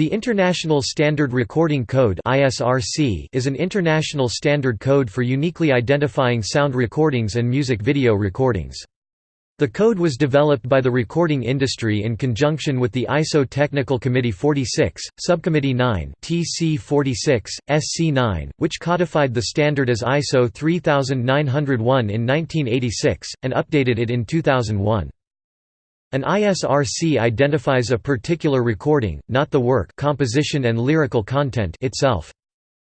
The International Standard Recording Code is an international standard code for uniquely identifying sound recordings and music video recordings. The code was developed by the recording industry in conjunction with the ISO Technical Committee 46, Subcommittee 9 TC 46, SC 9, which codified the standard as ISO 3901 in 1986, and updated it in 2001. An ISRC identifies a particular recording, not the work composition and lyrical content itself.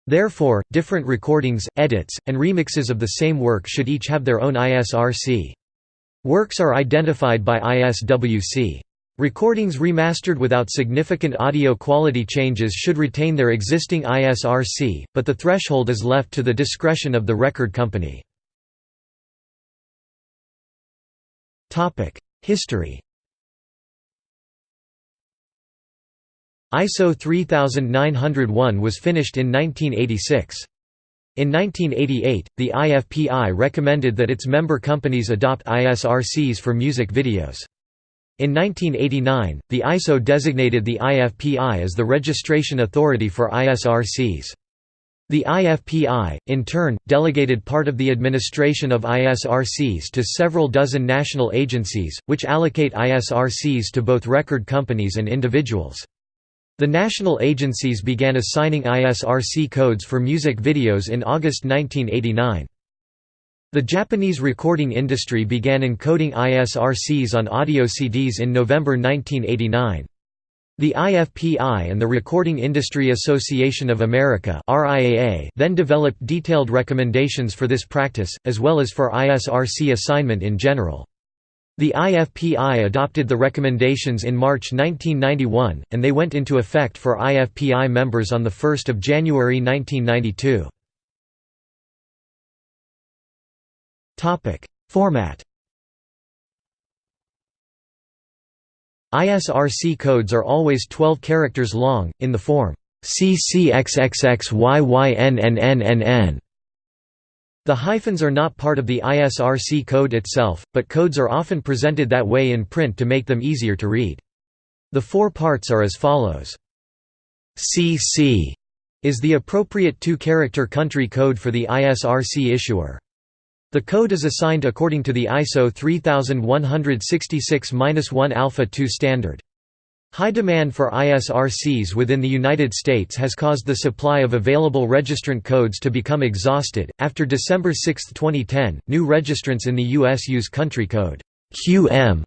Therefore, different recordings, edits, and remixes of the same work should each have their own ISRC. Works are identified by ISWC. Recordings remastered without significant audio quality changes should retain their existing ISRC, but the threshold is left to the discretion of the record company. History ISO 3901 was finished in 1986. In 1988, the IFPI recommended that its member companies adopt ISRCs for music videos. In 1989, the ISO designated the IFPI as the registration authority for ISRCs. The IFPI, in turn, delegated part of the administration of ISRCs to several dozen national agencies, which allocate ISRCs to both record companies and individuals. The national agencies began assigning ISRC codes for music videos in August 1989. The Japanese recording industry began encoding ISRCs on audio CDs in November 1989. The IFPI and the Recording Industry Association of America then developed detailed recommendations for this practice, as well as for ISRC assignment in general. The IFPI adopted the recommendations in March 1991, and they went into effect for IFPI members on 1 January 1992. Format ISRC codes are always 12 characters long, in the form CCXXXYYNNNNN. The hyphens are not part of the ISRC code itself, but codes are often presented that way in print to make them easier to read. The four parts are as follows. CC is the appropriate two-character country code for the ISRC issuer. The code is assigned according to the ISO 3166-1 Alpha 2 standard. High demand for ISRCs within the United States has caused the supply of available registrant codes to become exhausted. After December 6, 2010, new registrants in the U.S. use country code QM.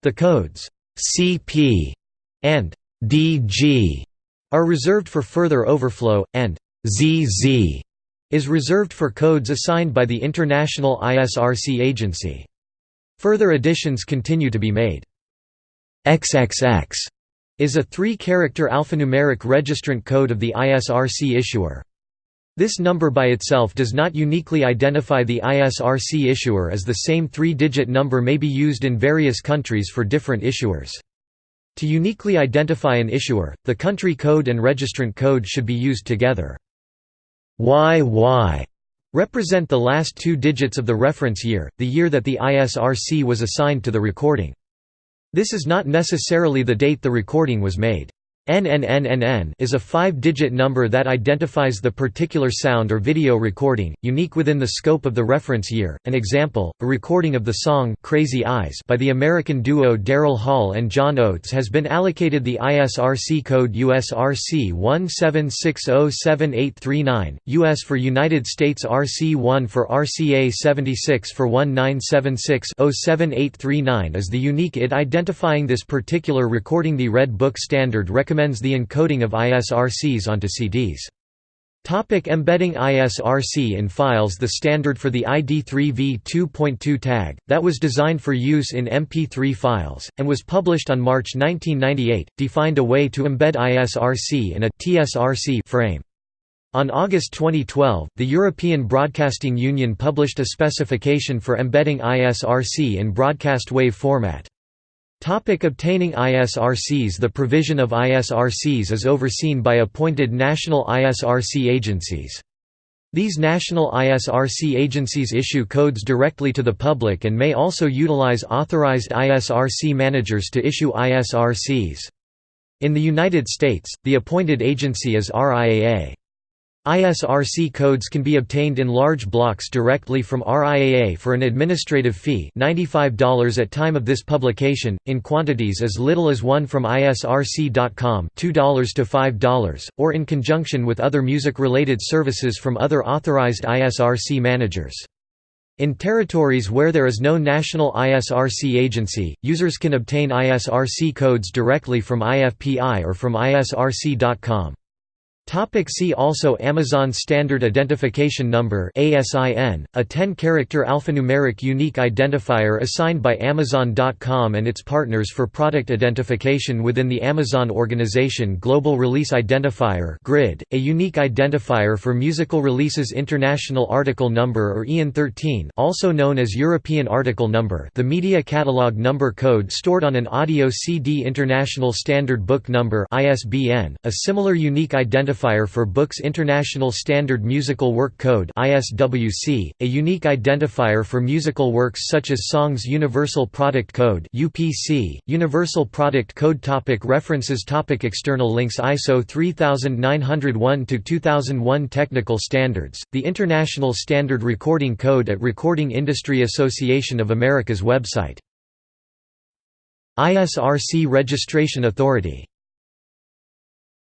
The codes CP and DG are reserved for further overflow, and ZZ is reserved for codes assigned by the International ISRC Agency. Further additions continue to be made. XXX is a three-character alphanumeric registrant code of the ISRC issuer. This number by itself does not uniquely identify the ISRC issuer as the same three-digit number may be used in various countries for different issuers. To uniquely identify an issuer, the country code and registrant code should be used together. YY represent the last two digits of the reference year, the year that the ISRC was assigned to the recording. This is not necessarily the date the recording was made. NNNNN is a five-digit number that identifies the particular sound or video recording, unique within the scope of the reference year. An example, a recording of the song Crazy Eyes by the American duo Daryl Hall and John Oates has been allocated the ISRC code USRC 1760789, US for United States RC1 for RCA 76 for 1976-07839 is the unique ID identifying this particular recording. The Red Book standard recommends recommends the encoding of ISRCs onto CDs. Topic embedding ISRC in files The standard for the ID3V 2.2 tag, that was designed for use in MP3 files, and was published on March 1998, defined a way to embed ISRC in a TSRC frame. On August 2012, the European Broadcasting Union published a specification for embedding ISRC in broadcast wave format. Topic obtaining ISRCs The provision of ISRCs is overseen by appointed national ISRC agencies. These national ISRC agencies issue codes directly to the public and may also utilize authorized ISRC managers to issue ISRCs. In the United States, the appointed agency is RIAA. ISRC codes can be obtained in large blocks directly from RIAA for an administrative fee $95 at time of this publication, in quantities as little as one from ISRC.com $2 to $5, or in conjunction with other music-related services from other authorized ISRC managers. In territories where there is no national ISRC agency, users can obtain ISRC codes directly from IFPI or from ISRC.com. Topic see also Amazon Standard Identification Number ASIN, a 10-character alphanumeric unique identifier assigned by Amazon.com and its partners for product identification within the Amazon organization Global Release Identifier GRID, a unique identifier for musical releases International Article Number or EAN 13 also known as European Article Number. The Media Catalog Number code stored on an audio CD International Standard Book Number ISBN, a similar unique identifier identifier for Books International Standard Musical Work Code ISWC, a unique identifier for musical works such as Songs Universal Product Code UPC, Universal Product Code topic References topic External links ISO 3901-2001 Technical Standards, the International Standard Recording Code at Recording Industry Association of America's website. ISRC Registration Authority